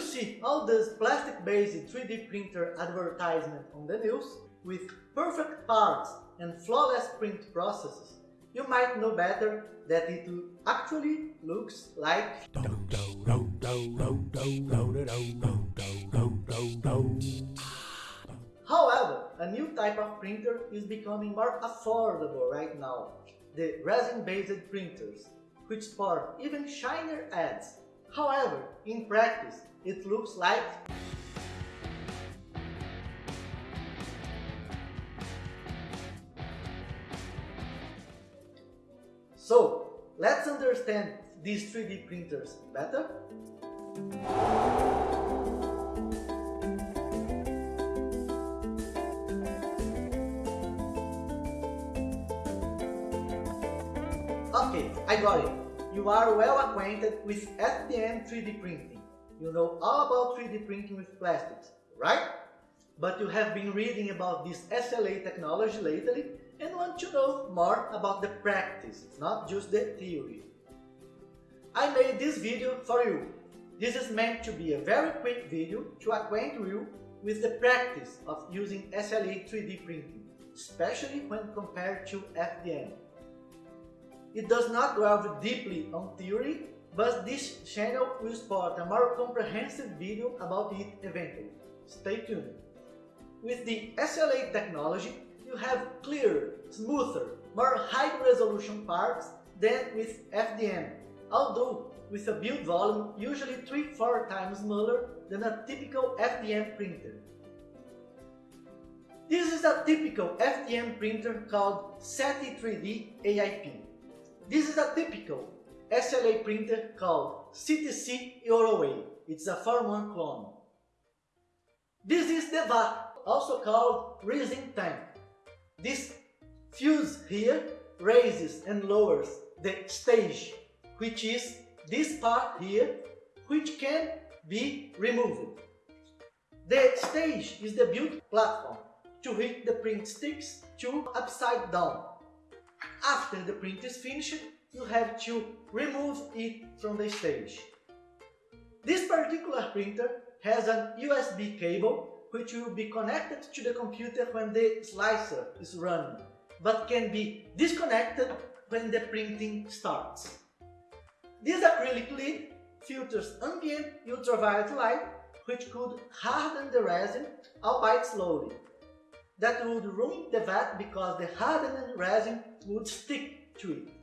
you see all this plastic-based 3D printer advertisement on the news, with perfect parts and flawless print processes, you might know better that it actually looks like However, a new type of printer is becoming more affordable right now, the resin-based printers, which sport even shinier ads. However, in practice, it looks like So, let's understand these 3D printers better? Okay, I got it. You are well acquainted with FDM 3D printing. You know all about 3D printing with plastics, right? But you have been reading about this SLA technology lately and want to know more about the practice, not just the theory. I made this video for you. This is meant to be a very quick video to acquaint you with the practice of using SLA 3D printing, especially when compared to FDM. It does not delve deeply on theory, but this channel will spot a more comprehensive video about it eventually. Stay tuned. With the SLA technology, you have clearer, smoother, more high-resolution parts than with FDM, although with a build volume usually 3-4 times smaller than a typical FDM printer. This is a typical FDM printer called Sethi 3D AIP. This is a typical SLA printer called CTC Euroway. It's a Form 1 clone. This is the VAT, also called resin tank. This fuse here raises and lowers the stage, which is this part here, which can be removed. The stage is the built platform to which the print sticks to upside down. After the print is finished, you have to remove it from the stage. This particular printer has an USB cable which will be connected to the computer when the slicer is running, but can be disconnected when the printing starts. This acrylic lid filters ambient ultraviolet light which could harden the resin, albeit slowly. That would ruin the vat because the hardened resin would stick to it.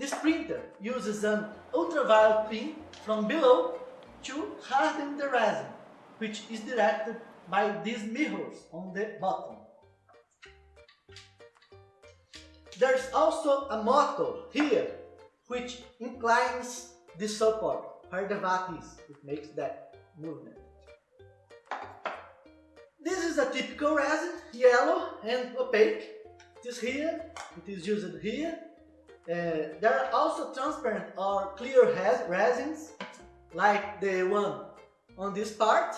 This printer uses an ultraviolet beam from below to harden the resin which is directed by these mirrors on the bottom. There's also a motor here which inclines the support where the vat is. It makes that movement. This is a typical resin, yellow and opaque. It is here, it is used here. Uh, there are also transparent or clear resins like the one on this part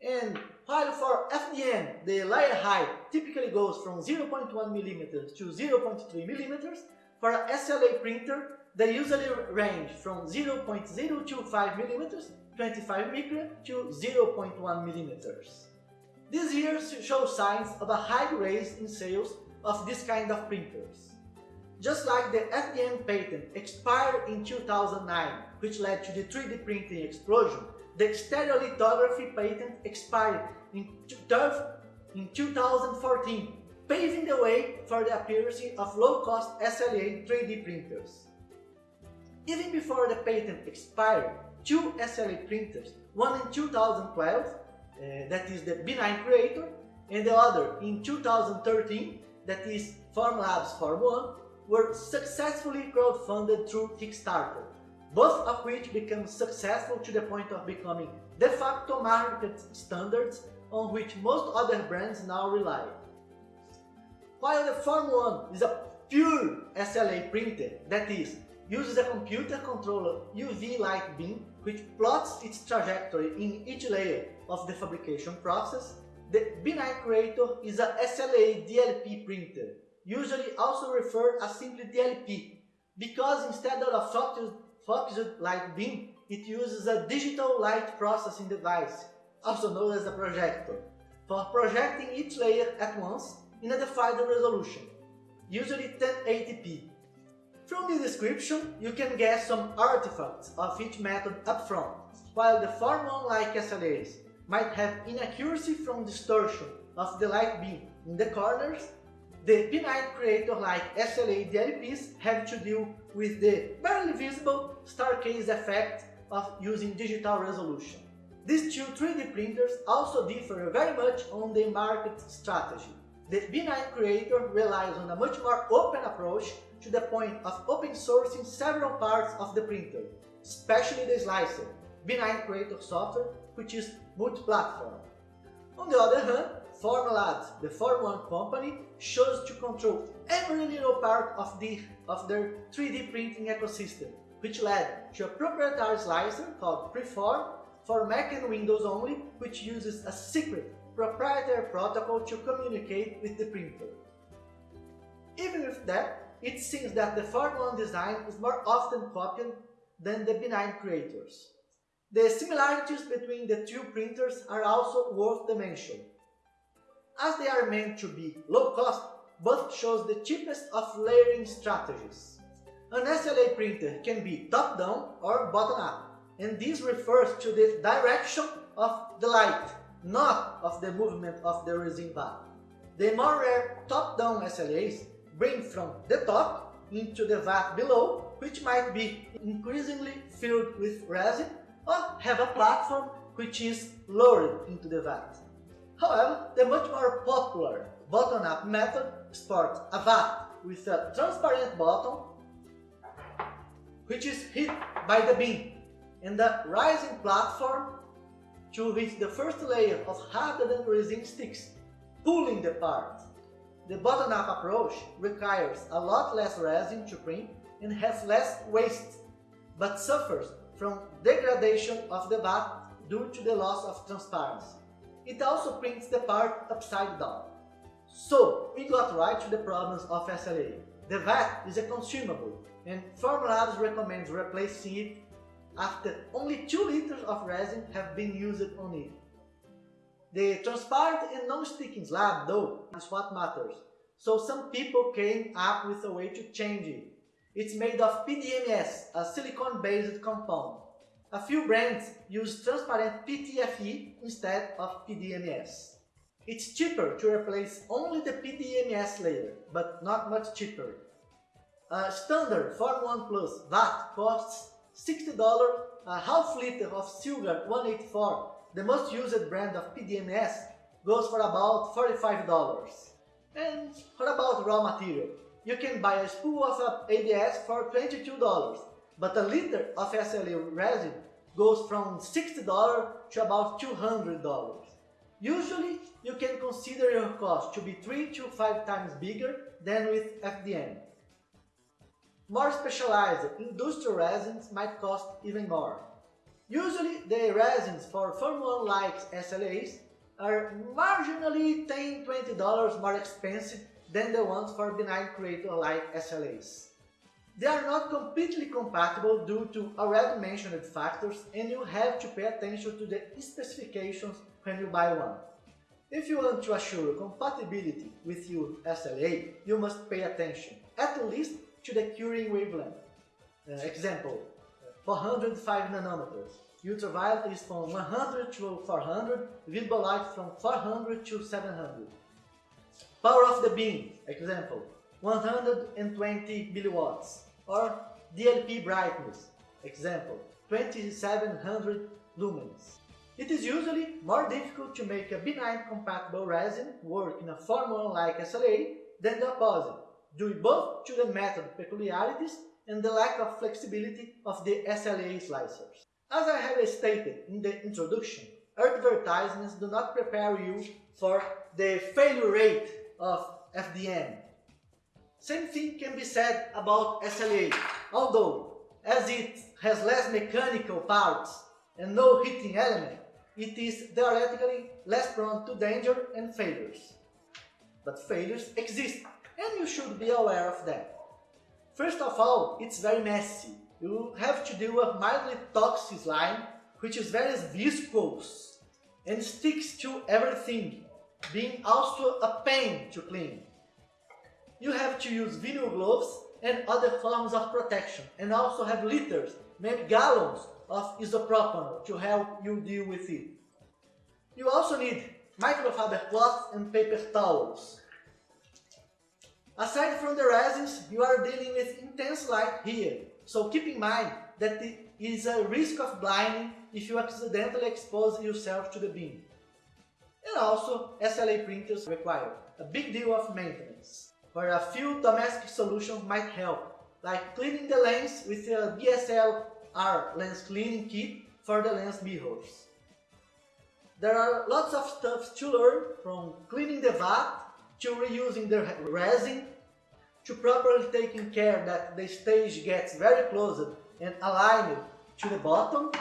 and while for FDM, the layer height typically goes from 0.1 mm to 0.3 mm, for a SLA printer, they usually range from 0.025 mm, 25 micron, to 0.1 mm. These years show signs of a high rise in sales of this kind of printers. Just like the FDM patent expired in 2009, which led to the 3D printing explosion, the stereolithography patent expired in, in 2014, paving the way for the appearance of low-cost SLA 3D printers. Even before the patent expired, two SLA printers, one in 2012, uh, that is the B9 Creator, and the other in 2013, that is Formlabs Form 1, were successfully crowdfunded through Kickstarter both of which became successful to the point of becoming de facto market standards on which most other brands now rely. While the Form 1 is a pure SLA printer, that is, uses a computer-controlled UV light beam which plots its trajectory in each layer of the fabrication process, the B9 Creator is a SLA DLP printer, usually also referred as simply DLP, because instead of focused focused light beam, it uses a digital light processing device, also known as a projector, for projecting each layer at once in a defined resolution, usually 1080p. From the description, you can guess some artifacts of each method up front, while the Form 1-like SLAs might have inaccuracy from distortion of the light beam in the corners, the B9 Creator-like SLA DLPs have to deal with the barely visible staircase effect of using digital resolution. These two 3D printers also differ very much on the market strategy. The B9 Creator relies on a much more open approach to the point of open sourcing several parts of the printer, especially the slicer, B9 Creator software, which is multi-platform. On the other hand, Formlabs, the Form 1 company, chose to control every little part of, the, of their 3D printing ecosystem, which led to a proprietary slicer called Preform for Mac and Windows only, which uses a secret proprietary protocol to communicate with the printer. Even with that, it seems that the Form 1 design is more often copied than the B9 Creators. The similarities between the two printers are also worth the mention. As they are meant to be low cost, both shows the cheapest of layering strategies. An SLA printer can be top-down or bottom-up, and this refers to the direction of the light, not of the movement of the resin vat. The more rare top-down SLAs bring from the top into the vat below, which might be increasingly filled with resin, or have a platform which is lowered into the vat. However, the much more popular bottom-up method sports a vat with a transparent bottom which is hit by the beam and the rising platform to reach the first layer of hardened resin sticks, pulling the part. The bottom-up approach requires a lot less resin to print and has less waste, but suffers from degradation of the vat due to the loss of transparency. It also prints the part upside down. So, we got right to the problems of SLA. The vat is a consumable, and Formlabs recommends replacing it after only 2 liters of resin have been used on it. The transparent and non-sticking slab, though, is what matters, so some people came up with a way to change it. It's made of PDMS, a silicon-based compound. A few brands use transparent PTFE instead of PDMS. It's cheaper to replace only the PDMS layer, but not much cheaper. A standard Form 1 Plus vat costs $60, a half liter of Sylgard 184, the most used brand of PDMS, goes for about $45. And what about raw material? You can buy a spool of ABS for $22, but a liter of SLA resin goes from $60 to about $200. Usually, you can consider your cost to be 3 to 5 times bigger than with FDM. More specialized industrial resins might cost even more. Usually, the resins for Form 1-like SLAs are marginally $10-$20 more expensive than the ones for B9 Creator-like SLAs. They are not completely compatible due to already mentioned factors and you have to pay attention to the specifications when you buy one. If you want to assure compatibility with your SLA, you must pay attention, at least to the curing wavelength. Uh, example, 405 nanometers. Ultraviolet is from 100 to 400, visible light from 400 to 700. Power of the beam, example, 120 milliwatts. Or DLP brightness, example, 2700 lumens. It is usually more difficult to make a B9 compatible resin work in a Form 1-like SLA than the opposite, due both to the method peculiarities and the lack of flexibility of the SLA slicers. As I have stated in the introduction, advertisements do not prepare you for the failure rate of FDM. Same thing can be said about SLA, although as it has less mechanical parts and no heating element, it is theoretically less prone to danger and failures. But failures exist and you should be aware of them. First of all, it's very messy. you have to deal with mildly toxic slime, which is very viscous and sticks to everything, being also a pain to clean. You have to use vinyl gloves and other forms of protection, and also have liters, maybe gallons of isopropanol to help you deal with it. You also need microfiber cloths and paper towels. Aside from the resins, you are dealing with intense light here, so keep in mind that there is a risk of blinding if you accidentally expose yourself to the beam. And also, SLA printers require a big deal of maintenance, where a few domestic solutions might help, like cleaning the lens with a DSLR lens cleaning kit for the lens mirrors. There are lots of stuff to learn, from cleaning the vat to reusing the resin, to properly taking care that the stage gets very close and aligned to the bottom,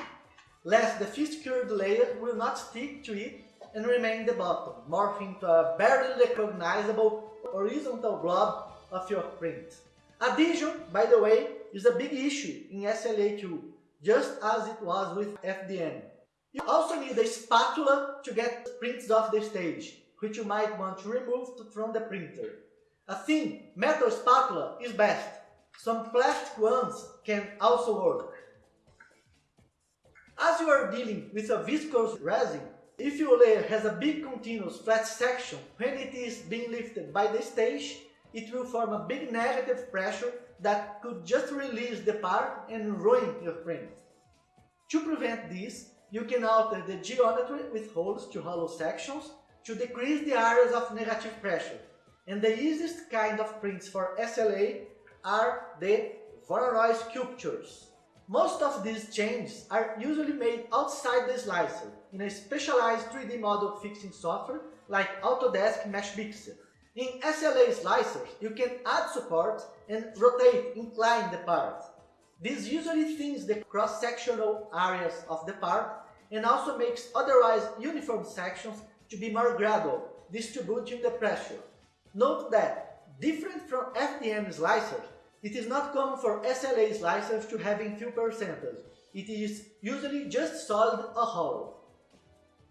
lest the fixed cured layer will not stick to it and remain the bottom, morphing to a barely recognizable horizontal blob of your print. Adhesion, by the way, is a big issue in SLA too, just as it was with FDM. You also need a spatula to get prints off the stage, which you might want to remove from the printer. A thin metal spatula is best. Some plastic ones can also work. As you are dealing with a viscous resin, if your layer has a big continuous flat section when it is being lifted by the stage, it will form a big negative pressure that could just release the part and ruin your print. To prevent this, you can alter the geometry with holes to hollow sections to decrease the areas of negative pressure. And the easiest kind of prints for SLA are the Voronoi sculptures. Most of these changes are usually made outside the slicer in a specialized 3D model fixing software like Autodesk Meshmixer. In SLA slicers, you can add support and rotate, incline the part. This usually thins the cross-sectional areas of the part and also makes otherwise uniform sections to be more gradual, distributing the pressure. Note that, different from FDM slicers, it is not common for SLA's slicers to having few percentage. It is usually just solid or hollow.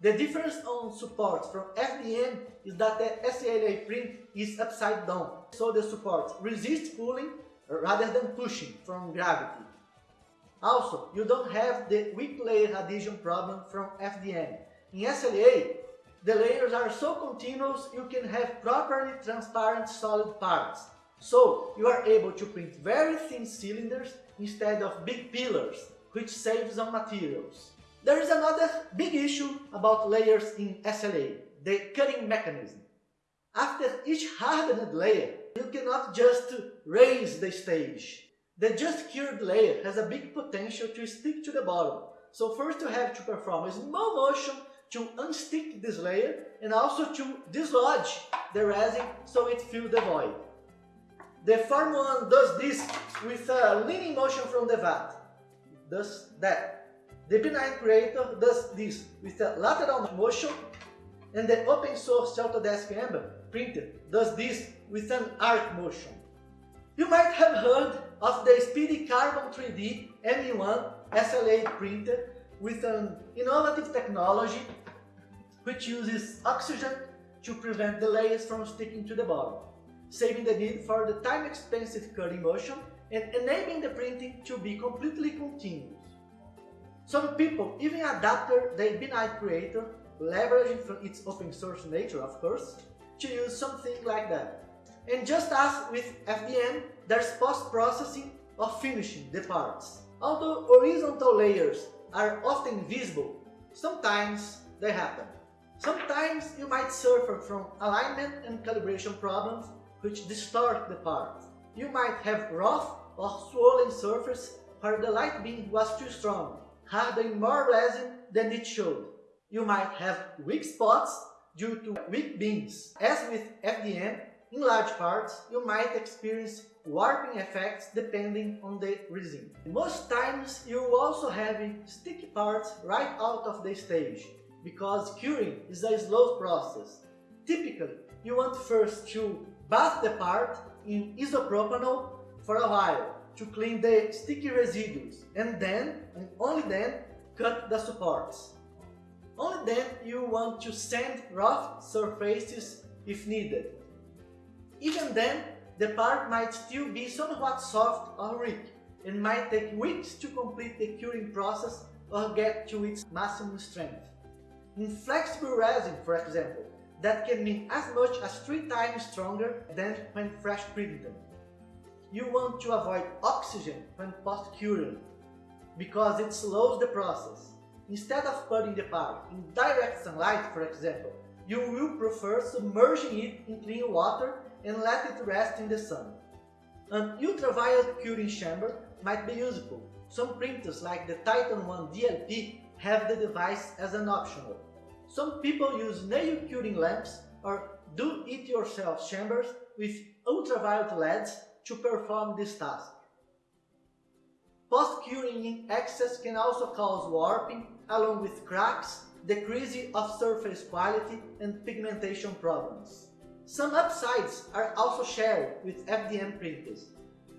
The difference on support from FDM is that the SLA print is upside down, so the support resists pulling rather than pushing from gravity. Also, you don't have the weak layer adhesion problem from FDM. In SLA, the layers are so continuous you can have properly transparent solid parts. So, you are able to print very thin cylinders instead of big pillars, which saves on materials. There is another big issue about layers in SLA, the cutting mechanism. After each hardened layer, you cannot just raise the stage. The just cured layer has a big potential to stick to the bottom. So first you have to perform a small motion to unstick this layer and also to dislodge the resin so it fills the void. The Form 1 does this with a leaning motion from the vat. Does that. The B9 Creator does this with a lateral motion and the open source Autodesk Ember printer does this with an arc motion. You might have heard of the Speedy Carbon 3D M1 SLA printer with an innovative technology which uses oxygen to prevent the layers from sticking to the bottom, saving the need for the time-expensive cutting motion and enabling the printing to be completely continuous. Some people even adapted the B9 Creator, leveraging from its open source nature of course, to use something like that. And just as with FDM, there's post-processing of finishing the parts. Although horizontal layers are often visible, sometimes they happen. Sometimes you might suffer from alignment and calibration problems which distort the part. You might have rough or swollen surface where the light beam was too strong, hardening more resin than it should. You might have weak spots due to weak beams. As with FDM, in large parts, you might experience warping effects depending on the resin. Most times you also have sticky parts right out of the stage, because curing is a slow process. Typically, you want first to bath the part in isopropanol for a while, to clean the sticky residues and then, and only then, cut the supports. Only then you want to sand rough surfaces if needed. Even then, the part might still be somewhat soft or weak and might take weeks to complete the curing process or get to its maximum strength. In flexible resin, for example, that can be as much as three times stronger than when fresh printed. You want to avoid oxygen when post-curing because it slows the process. Instead of putting the part in direct sunlight, for example, you will prefer submerging it in clean water and let it rest in the sun. An ultraviolet curing chamber might be useful. Some printers like the Titan One DLP have the device as an optional. Some people use nail curing lamps or do-it-yourself chambers with ultraviolet LEDs to perform this task. Post-curing in excess can also cause warping along with cracks, decreasing of surface quality and pigmentation problems. Some upsides are also shared with FDM printers.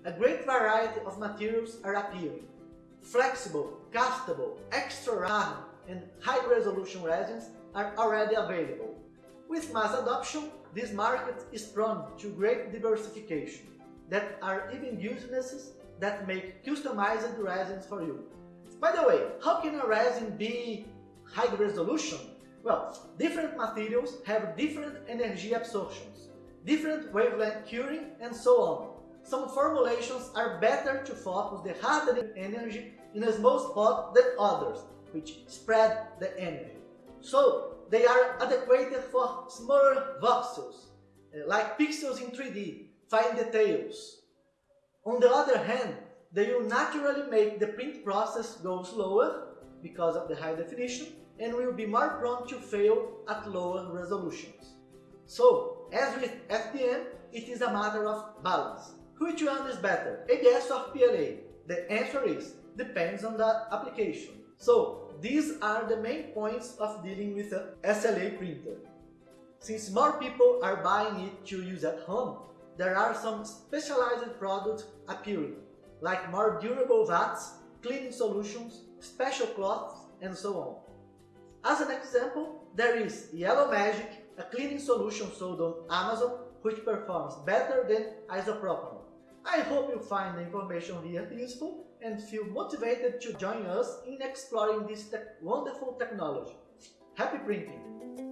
A great variety of materials are appearing. Flexible, castable, extra hard and high-resolution resins are already available. With mass adoption, this market is prone to great diversification. There are even businesses that make customized resins for you. By the way, how can a resin be high resolution? Well, different materials have different energy absorptions, different wavelength curing, and so on. Some formulations are better to focus the hardening energy in a small spot than others, which spread the energy. So, they are adequate for smaller voxels, eh, like pixels in 3D, fine details. On the other hand, they will naturally make the print process go slower because of the high definition and will be more prone to fail at lower resolutions. So, as with FDM, it is a matter of balance. Which one is better, ABS or PLA? The answer is, depends on the application. So, these are the main points of dealing with a SLA printer. Since more people are buying it to use at home, there are some specialized products appearing, like more durable vats, cleaning solutions, special cloths, and so on. As an example, there is Yellow Magic, a cleaning solution sold on Amazon which performs better than isopropanol. I hope you find the information here useful and feel motivated to join us in exploring this te wonderful technology. Happy printing!